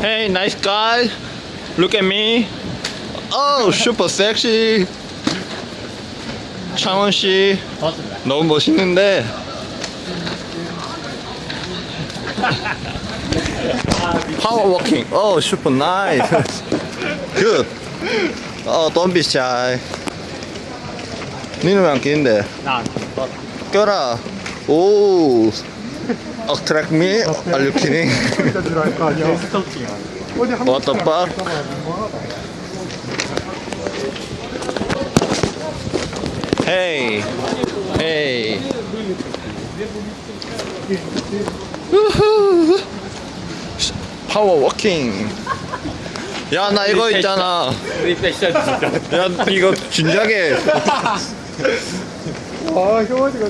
Hey, nice guy. Look at me. Oh, super sexy. 창원 씨 너무 멋있는데. Power walking. Oh, super nice. Good. Oh, don't be shy. 니는 왜안 끼는데? 나 껴라. 오. Attract me? Are you kidding? What the fuck? Hey, hey. 우후. 파워 워킹. 야, 나 이거 있잖아. 우리 패션 진짜 야, 이거 진작에 아, 형아지가